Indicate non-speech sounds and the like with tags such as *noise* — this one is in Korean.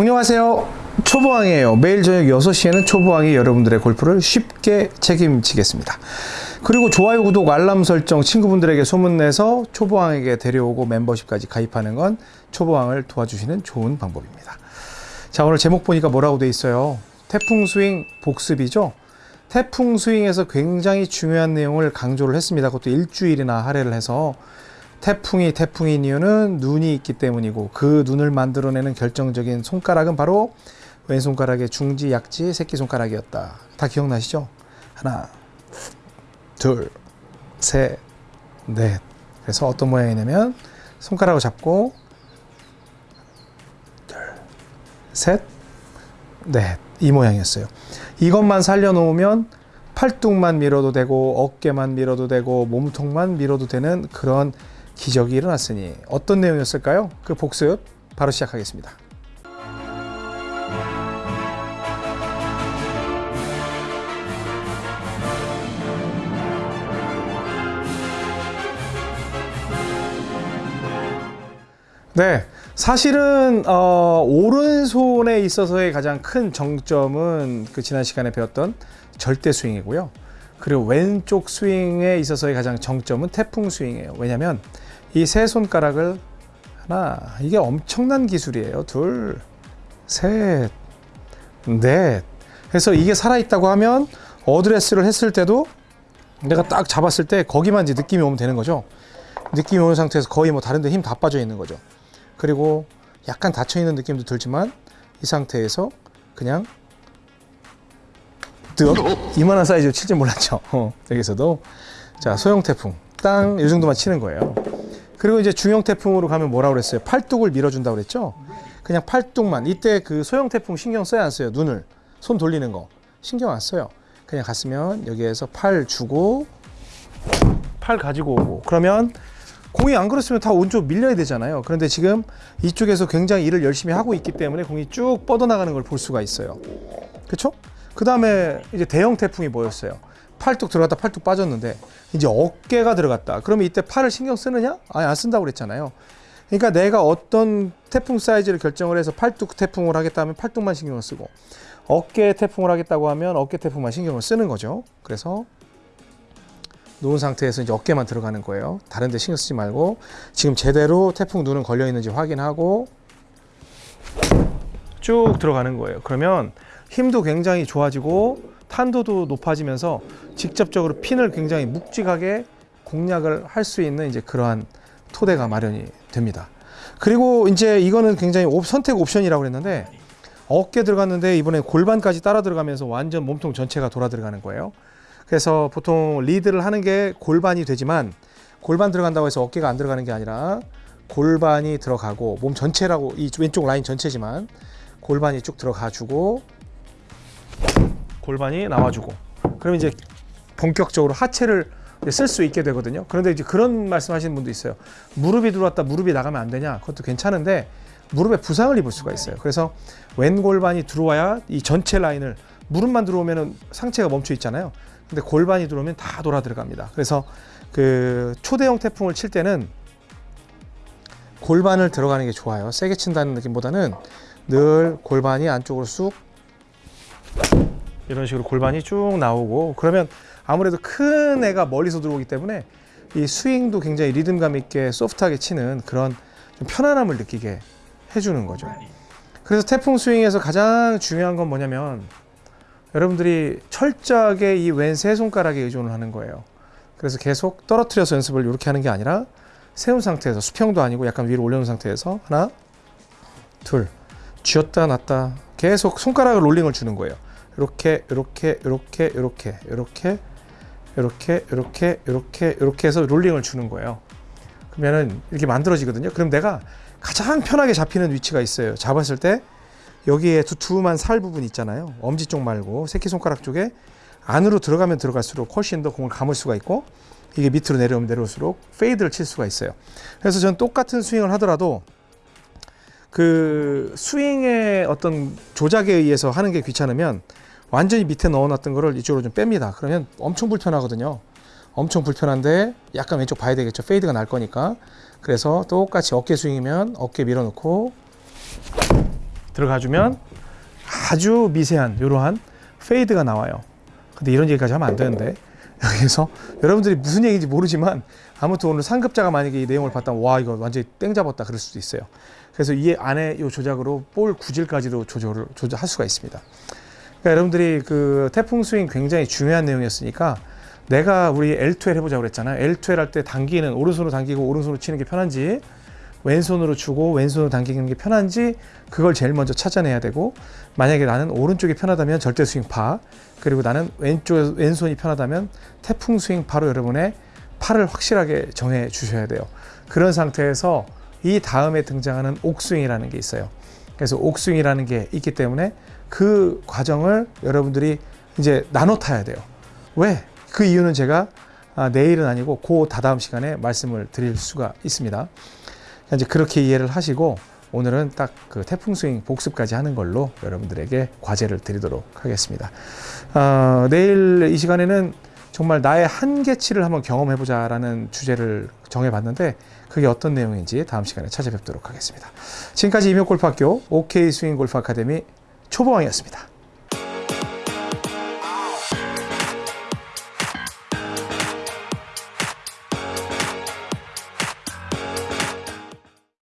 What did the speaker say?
안녕하세요. 초보왕이에요. 매일 저녁 6시에는 초보왕이 여러분들의 골프를 쉽게 책임지겠습니다. 그리고 좋아요, 구독, 알람 설정 친구분들에게 소문내서 초보왕에게 데려오고 멤버십까지 가입하는 건 초보왕을 도와주시는 좋은 방법입니다. 자, 오늘 제목 보니까 뭐라고 돼 있어요? 태풍 스윙 복습이죠? 태풍 스윙에서 굉장히 중요한 내용을 강조를 했습니다. 그것도 일주일이나 할애를 해서 태풍이 태풍인 이유는 눈이 있기 때문이고 그 눈을 만들어내는 결정적인 손가락은 바로 왼손가락의 중지, 약지, 새끼손가락이었다. 다 기억나시죠? 하나, 둘, 셋, 넷. 그래서 어떤 모양이냐면 손가락을 잡고 둘, 셋, 넷. 이 모양이었어요. 이것만 살려놓으면 팔뚝만 밀어도 되고 어깨만 밀어도 되고 몸통만 밀어도 되는 그런 기적이 일어났으니 어떤 내용이었을까요? 그 복습 바로 시작하겠습니다. 네, 사실은 어, 오른손에 있어서의 가장 큰 정점은 그 지난 시간에 배웠던 절대 스윙이고요. 그리고 왼쪽 스윙에 있어서의 가장 정점은 태풍 스윙이에요. 왜냐하면 이 세 손가락을 하나 이게 엄청난 기술이에요. 둘, 셋, 넷. 그래서 이게 살아있다고 하면 어드레스를 했을 때도 내가 딱 잡았을 때 거기만 이제 느낌이 오면 되는 거죠. 느낌이 오는 상태에서 거의 뭐 다른 데 힘 다 빠져 있는 거죠. 그리고 약간 닫혀 있는 느낌도 들지만 이 상태에서 그냥 뜨 이만한 사이즈로 칠지 몰랐죠. *laughs* 어, 여기서도 자 소형 태풍 땅 이 정도만 치는 거예요. 그리고 이제 중형 태풍으로 가면 뭐라고 그랬어요? 팔뚝을 밀어준다고 그랬죠? 그냥 팔뚝만 이때 그 소형 태풍 신경 써야 안 써요? 눈을 손 돌리는 거 신경 안 써요. 그냥 갔으면 여기에서 팔 주고 팔 가지고 오고 그러면 공이 안 그렇으면 다 오른쪽 밀려야 되잖아요. 그런데 지금 이쪽에서 굉장히 일을 열심히 하고 있기 때문에 공이 쭉 뻗어나가는 걸 볼 수가 있어요. 그렇죠? 그 다음에 이제 대형 태풍이 뭐였어요? 팔뚝 들어갔다 팔뚝 빠졌는데 이제 어깨가 들어갔다. 그러면 이때 팔을 신경 쓰느냐? 아니 안 쓴다고 그랬잖아요. 그러니까 내가 어떤 태풍 사이즈를 결정을 해서 팔뚝 태풍을 하겠다 하면 팔뚝만 신경을 쓰고 어깨 태풍을 하겠다고 하면 어깨 태풍만 신경을 쓰는 거죠. 그래서 놓은 상태에서 이제 어깨만 들어가는 거예요. 다른 데 신경 쓰지 말고 지금 제대로 태풍 눈은 걸려 있는지 확인하고 쭉 들어가는 거예요. 그러면 힘도 굉장히 좋아지고 탄도도 높아지면서 직접적으로 핀을 굉장히 묵직하게 공략을 할 수 있는 이제 그러한 토대가 마련이 됩니다. 그리고 이제 이거는 굉장히 옵, 선택 옵션이라고 그랬는데 어깨 들어갔는데 이번에 골반까지 따라 들어가면서 완전 몸통 전체가 돌아 들어가는 거예요. 그래서 보통 리드를 하는 게 골반이 되지만 골반 들어간다고 해서 어깨가 안 들어가는 게 아니라 골반이 들어가고 몸 전체라고 이 왼쪽 라인 전체지만 골반이 쭉 들어가 주고 골반이 나와주고 그러면 이제 본격적으로 하체를 쓸 수 있게 되거든요. 그런데 이제 그런 말씀 하시는 분도 있어요. 무릎이 들어왔다 무릎이 나가면 안 되냐? 그것도 괜찮은데 무릎에 부상을 입을 수가 있어요. 그래서 왼 골반이 들어와야 이 전체 라인을 무릎만 들어오면은 상체가 멈춰 있잖아요. 근데 골반이 들어오면 다 돌아 들어갑니다. 그래서 그 초대형 태풍을 칠 때는 골반을 들어가는 게 좋아요. 세게 친다는 느낌보다는 늘 골반이 안쪽으로 쑥 이런 식으로 골반이 쭉 나오고 그러면 아무래도 큰 애가 멀리서 들어오기 때문에 이 스윙도 굉장히 리듬감 있게 소프트하게 치는 그런 좀 편안함을 느끼게 해주는 거죠. 그래서 태풍 스윙에서 가장 중요한 건 뭐냐면 여러분들이 철저하게 이 왼 세 손가락에 의존을 하는 거예요. 그래서 계속 떨어뜨려서 연습을 이렇게 하는 게 아니라 세운 상태에서 수평도 아니고 약간 위로 올려놓은 상태에서 하나, 둘, 쥐었다 놨다 계속 손가락을 롤링을 주는 거예요. 이렇게 이렇게 이렇게 이렇게 이렇게 이렇게 이렇게 이렇게 이렇게 해서 롤링을 주는 거예요. 그러면은 이렇게 만들어지거든요. 그럼 내가 가장 편하게 잡히는 위치가 있어요. 잡았을 때 여기에 두툼한 살 부분 있잖아요. 엄지 쪽 말고 새끼손가락 쪽에 안으로 들어가면 들어갈수록 훨씬 더 공을 감을 수가 있고 이게 밑으로 내려오면 내려올수록 페이드를 칠 수가 있어요. 그래서 전 똑같은 스윙을 하더라도 그 스윙의 어떤 조작에 의해서 하는 게 귀찮으면 완전히 밑에 넣어놨던 거를 이쪽으로 좀 뺍니다. 그러면 엄청 불편하거든요. 엄청 불편한데 약간 왼쪽 봐야 되겠죠. 페이드가 날 거니까. 그래서 똑같이 어깨 스윙이면 어깨 밀어놓고 들어가주면 아주 미세한 이러한 페이드가 나와요. 근데 이런 얘기까지 하면 안 되는데 *laughs* 여기서 여러분들이 무슨 얘기인지 모르지만 아무튼 오늘 상급자가 만약에 이 내용을 봤다면 와 이거 완전히 땡 잡았다 그럴 수도 있어요. 그래서 이 안에 이 조작으로 볼 구질까지도 조절을 조절할 수가 있습니다. 그러니까 여러분들이 그 태풍 스윙 굉장히 중요한 내용이었으니까 내가 우리 L2L 해보자고 그랬잖아요. L2L 할 때 당기는 오른손으로 당기고 오른손으로 치는 게 편한지 왼손으로 주고 왼손으로 당기는 게 편한지 그걸 제일 먼저 찾아내야 되고 만약에 나는 오른쪽이 편하다면 절대 스윙파 그리고 나는 왼쪽 왼손이 편하다면 태풍 스윙파로 여러분의 팔을 확실하게 정해 주셔야 돼요. 그런 상태에서 이 다음에 등장하는 옥스윙이라는 게 있어요. 그래서 옥스윙이라는 게 있기 때문에 그 과정을 여러분들이 이제 나눠 타야 돼요. 왜? 그 이유는 제가 아, 내일은 아니고 그 다다음 시간에 말씀을 드릴 수가 있습니다. 이제 그렇게 이해를 하시고 오늘은 딱 그 태풍 스윙 복습까지 하는 걸로 여러분들에게 과제를 드리도록 하겠습니다. 어, 내일 이 시간에는 정말 나의 한계치를 한번 경험해보자 라는 주제를 정해봤는데 그게 어떤 내용인지 다음 시간에 찾아뵙도록 하겠습니다. 지금까지 임용골프학교 OK 스윙 골프 아카데미 초보왕이었습니다.